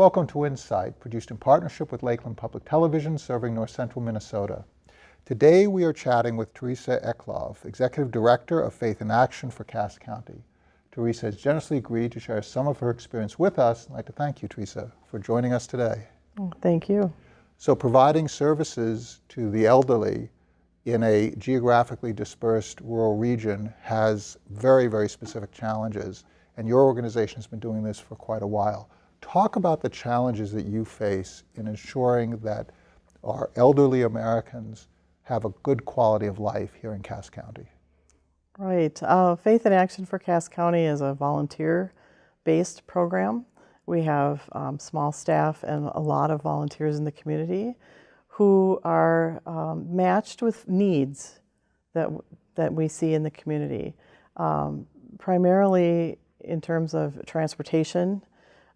Welcome to Insight, produced in partnership with Lakeland Public Television, serving north central Minnesota. Today we are chatting with Teresa Eklov, Executive Director of Faith in Action for Cass County. Teresa has generously agreed to share some of her experience with us. I'd like to thank you, Teresa, for joining us today. Oh, thank you. So providing services to the elderly in a geographically dispersed rural region has very, very specific challenges. And your organization has been doing this for quite a while. Talk about the challenges that you face in ensuring that our elderly Americans have a good quality of life here in Cass County. Right. Uh, Faith in Action for Cass County is a volunteer-based program. We have um, small staff and a lot of volunteers in the community who are um, matched with needs that, that we see in the community, um, primarily in terms of transportation.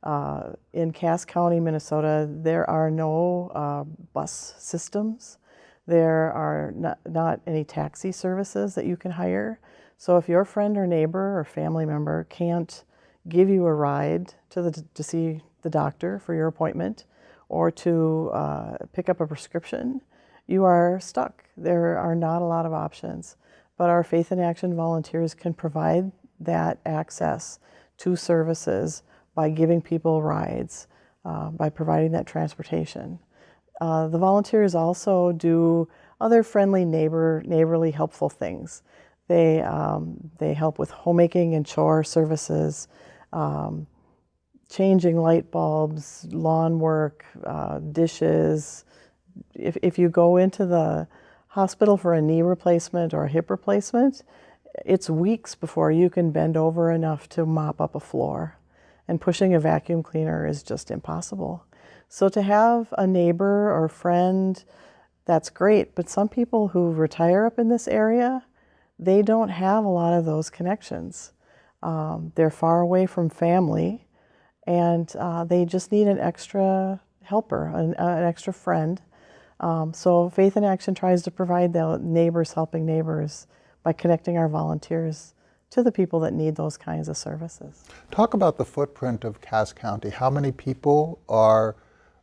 Uh, in Cass County, Minnesota, there are no uh, bus systems. There are not, not any taxi services that you can hire. So if your friend or neighbor or family member can't give you a ride to, the, to see the doctor for your appointment or to uh, pick up a prescription, you are stuck. There are not a lot of options. But our Faith in Action volunteers can provide that access to services by giving people rides, uh, by providing that transportation. Uh, the volunteers also do other friendly neighbor, neighborly helpful things. They, um, they help with homemaking and chore services, um, changing light bulbs, lawn work, uh, dishes. If, if you go into the hospital for a knee replacement or a hip replacement, it's weeks before you can bend over enough to mop up a floor. And pushing a vacuum cleaner is just impossible. So to have a neighbor or friend, that's great. But some people who retire up in this area, they don't have a lot of those connections. Um, they're far away from family and uh, they just need an extra helper, an, uh, an extra friend. Um, so Faith in Action tries to provide the neighbors helping neighbors by connecting our volunteers to the people that need those kinds of services. Talk about the footprint of Cass County. How many people are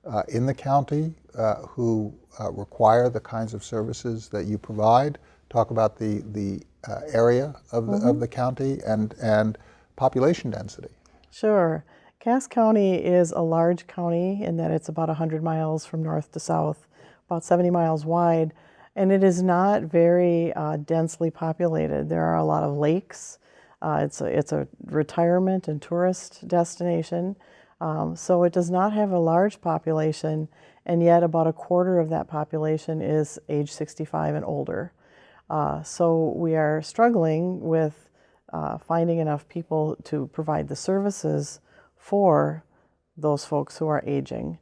uh, in the county uh, who uh, require the kinds of services that you provide? Talk about the, the uh, area of the, mm -hmm. of mm-hmm. the county and, and population density. Sure. Cass County is a large county in that it's about 100 miles from north to south, about 70 miles wide, and it is not very uh, densely populated. There are a lot of lakes. Uh, it's, a, it's a retirement and tourist destination, um, so it does not have a large population, and yet about a quarter of that population is age 65 and older. Uh, so we are struggling with uh, finding enough people to provide the services for those folks who are aging.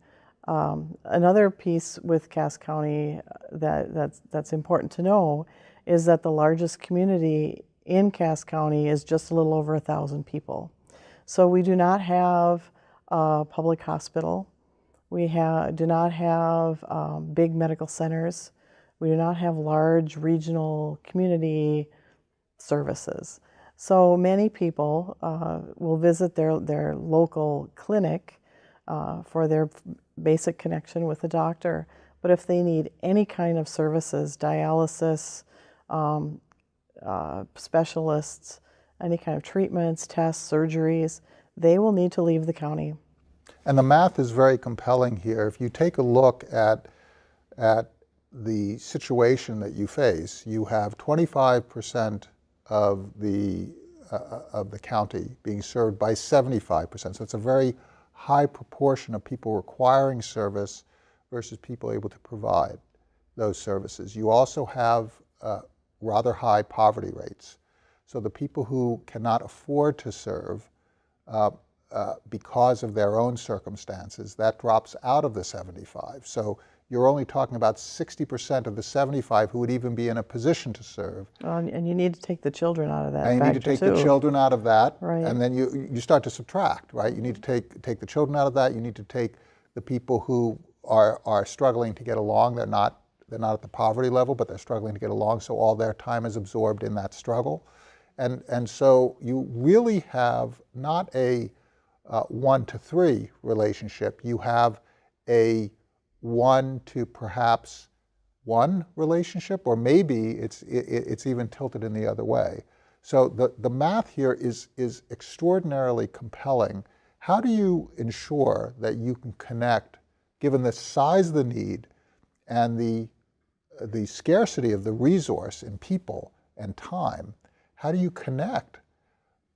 Um, another piece with Cass County that, that's, that's important to know is that the largest community in Cass County is just a little over a thousand people. So we do not have a public hospital. We have, do not have um, big medical centers. We do not have large regional community services. So many people uh, will visit their, their local clinic uh, for their basic connection with a doctor. But if they need any kind of services, dialysis, um, uh, specialists, any kind of treatments, tests, surgeries, they will need to leave the county. And the math is very compelling here. If you take a look at, at the situation that you face, you have 25% of the, uh, of the county being served by 75%. So it's a very high proportion of people requiring service versus people able to provide those services. You also have uh, rather high poverty rates. So the people who cannot afford to serve uh, uh, because of their own circumstances, that drops out of the 75. So you're only talking about 60% of the 75 who would even be in a position to serve. and you need to take the children out of that. And you need to take too. the children out of that, right. and then you you start to subtract, right? You need to take take the children out of that. You need to take the people who are are struggling to get along. They're not they're not at the poverty level, but they're struggling to get along. So all their time is absorbed in that struggle, and and so you really have not a uh, one to three relationship. You have a one to perhaps one relationship, or maybe it's, it, it's even tilted in the other way. So the, the math here is, is extraordinarily compelling. How do you ensure that you can connect, given the size of the need and the, the scarcity of the resource in people and time, how do you connect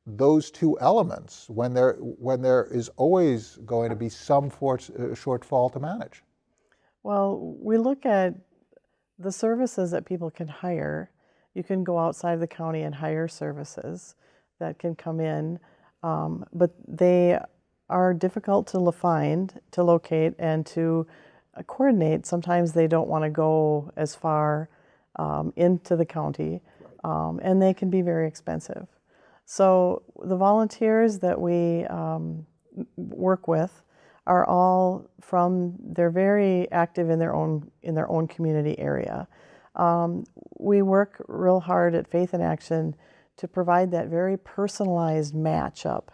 those two elements when there, when there is always going to be some for, uh, shortfall to manage? Well, we look at the services that people can hire. You can go outside the county and hire services that can come in, um, but they are difficult to find, to locate, and to uh, coordinate. Sometimes they don't want to go as far um, into the county, um, and they can be very expensive. So the volunteers that we um, work with are all from they're very active in their own in their own community area. Um, we work real hard at Faith in Action to provide that very personalized matchup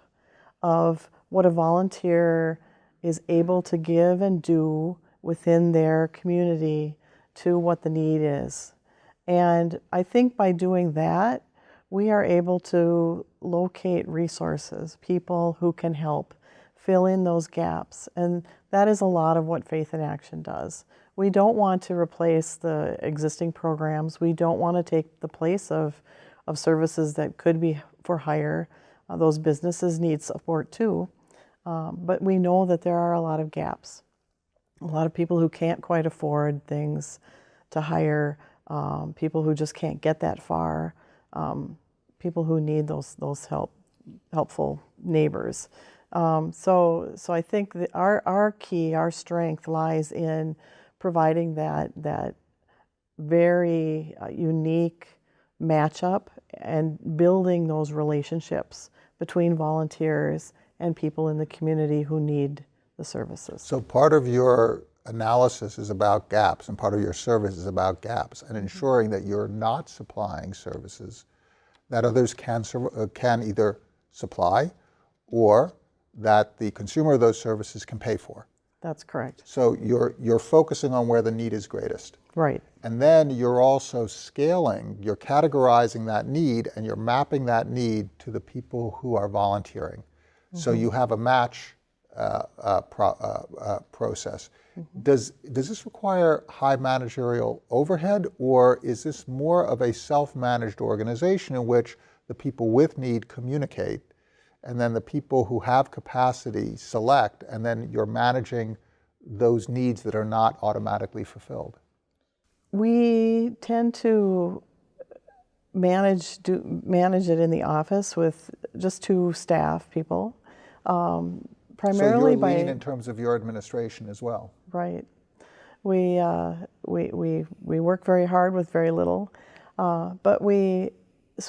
of what a volunteer is able to give and do within their community to what the need is. And I think by doing that, we are able to locate resources, people who can help fill in those gaps. And that is a lot of what Faith in Action does. We don't want to replace the existing programs. We don't want to take the place of, of services that could be for hire. Uh, those businesses need support too. Um, but we know that there are a lot of gaps. A lot of people who can't quite afford things to hire, um, people who just can't get that far um, people who need those those help helpful neighbors. Um, so so I think our our key, our strength lies in providing that that very uh, unique matchup and building those relationships between volunteers and people in the community who need the services. So part of your analysis is about gaps and part of your service is about gaps and ensuring that you're not supplying services that others can, uh, can either supply or that the consumer of those services can pay for. That's correct. So you're, you're focusing on where the need is greatest. Right. And then you're also scaling, you're categorizing that need and you're mapping that need to the people who are volunteering. Mm -hmm. So mm-hmm. you have a match uh, uh, pro, uh, uh, process. Mm -hmm. Does, does this require high managerial overhead or is this more of a self-managed organization in which the people with need communicate and then the people who have capacity select and then you're managing those needs that are not automatically fulfilled? We tend to manage do, manage it in the office with just two staff people. Um, primarily so by in terms of your administration as well. Right. We uh, we we we work very hard with very little, uh, but we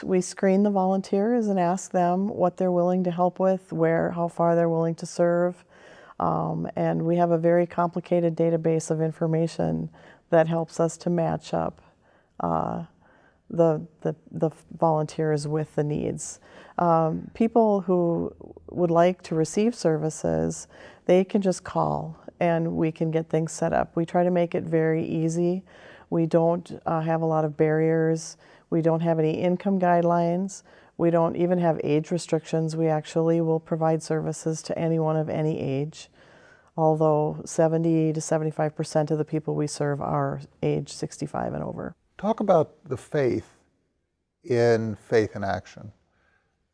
we screen the volunteers and ask them what they're willing to help with, where how far they're willing to serve, um, and we have a very complicated database of information that helps us to match up. Uh, the, the, the volunteers with the needs. Um, people who would like to receive services, they can just call and we can get things set up. We try to make it very easy. We don't uh, have a lot of barriers. We don't have any income guidelines. We don't even have age restrictions. We actually will provide services to anyone of any age, although 70 to 75% of the people we serve are age 65 and over. Talk about the faith in Faith in Action.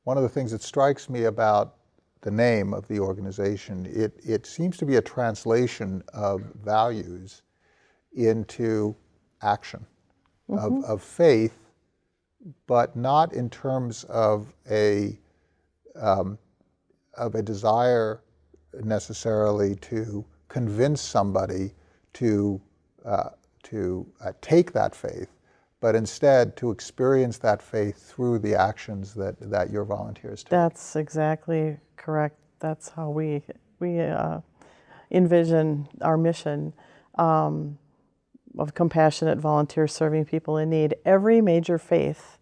One of the things that strikes me about the name of the organization, it, it seems to be a translation of values into action, mm -hmm. of, mm-hmm. of faith, but not in terms of a, um, of a desire necessarily to convince somebody to, uh, to uh, take that faith, but instead to experience that faith through the actions that, that your volunteers take. That's exactly correct. That's how we, we uh, envision our mission um, of compassionate volunteers serving people in need. Every major faith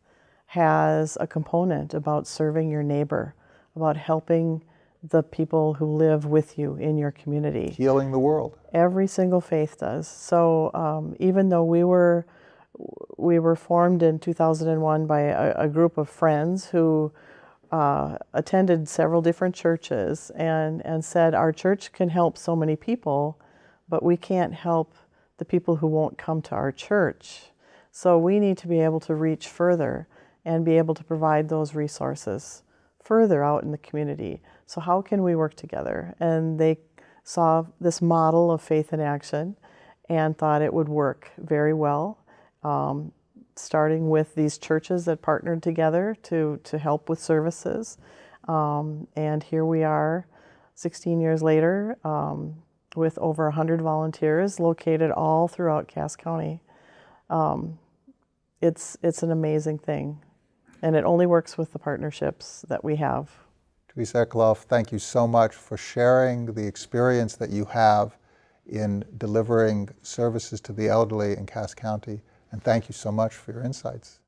has a component about serving your neighbor, about helping the people who live with you in your community. Healing the world. Every single faith does. So um, even though we were we were formed in 2001 by a, a group of friends who uh, attended several different churches and, and said our church can help so many people, but we can't help the people who won't come to our church. So we need to be able to reach further and be able to provide those resources further out in the community. So how can we work together? And they saw this model of faith in action and thought it would work very well um, starting with these churches that partnered together to, to help with services. Um, and here we are 16 years later um, with over 100 volunteers located all throughout Cass County. Um, it's, it's an amazing thing. And it only works with the partnerships that we have. Teresa Eklof, thank you so much for sharing the experience that you have in delivering services to the elderly in Cass County. And thank you so much for your insights.